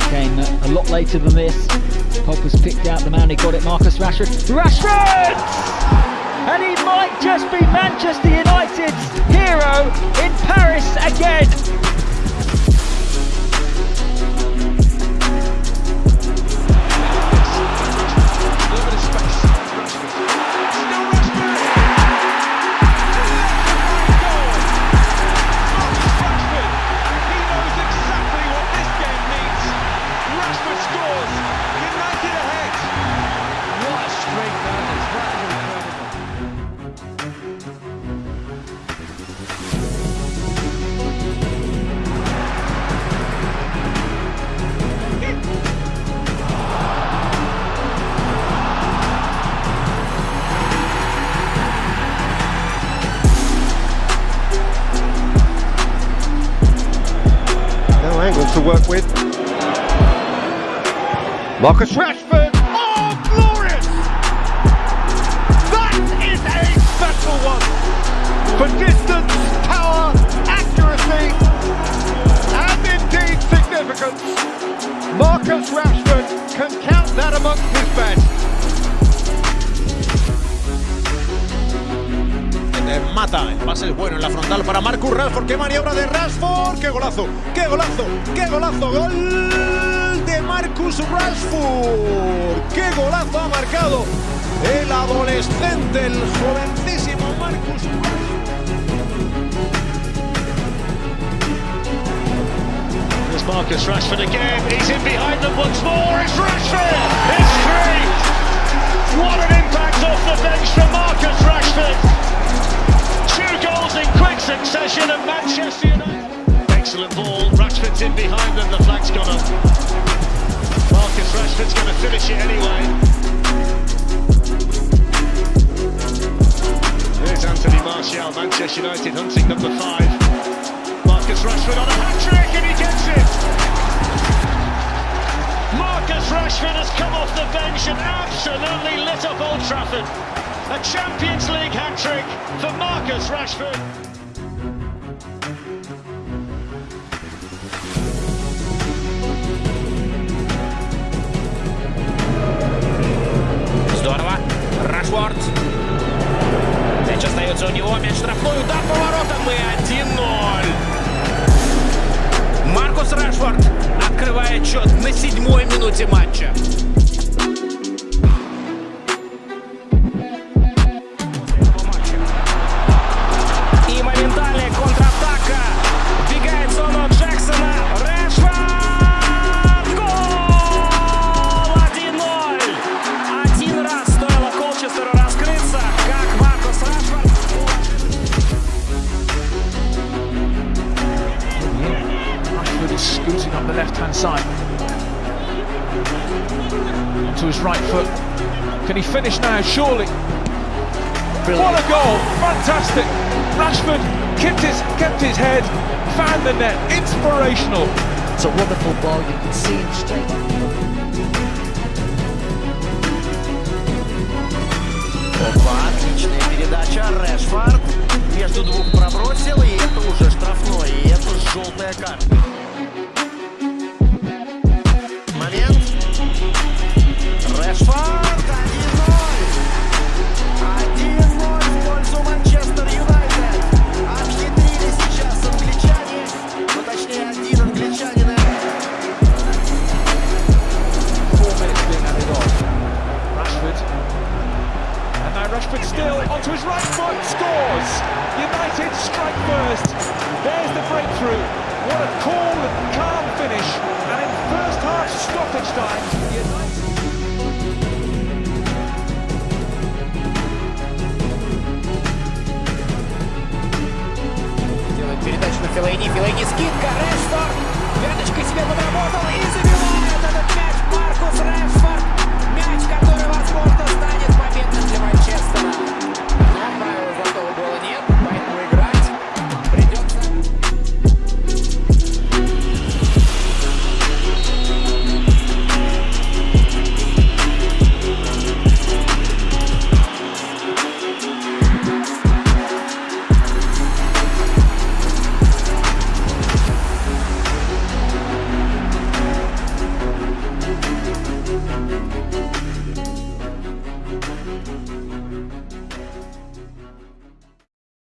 a lot later than this. Pogba's picked out the man who got it, Marcus Rashford. Rashford! And he might just be Manchester United's hero in Paris again. No angle to work with. Marcus Rashford. Pase es bueno en la frontal para Marcus Rashford, qué maniobra de Rashford, qué golazo, qué golazo, qué golazo, gol de Marcus Rashford, qué golazo ha marcado el adolescente, el jovencísimo Marcus There's Marcus Rashford again, he's in behind them once more, it's Rashford, it's three, what an Excellent ball. Rashford's in behind them. The flag's gone up. Marcus Rashford's going to finish it anyway. There's Anthony Martial, Manchester United hunting number five. Marcus Rashford on a hat trick and he gets it. Marcus Rashford has come off the bench and absolutely lit up Old Trafford. A Champions League hat-trick for Marcus Rashford. Остается у него. Мяч штрафной. Удар по воротам и 1-0. Маркус Рашфорд открывает счет на седьмой минуте матча. the left-hand side. Onto his right foot. Can he finish now? Surely. What a goal! Fantastic. Rashford kept his kept his head, found the net. Inspirational. It's a wonderful ball. You can see him straight. Опа, отличная передача. Решфорд между двух пробросил, и это уже штрафной, и это желтая карта. Still onto his right foot, scores! United strike first. There's the breakthrough. What a cool, calm finish. And in first half stoppage time, United... Передача на Филайни, Филайни скидка,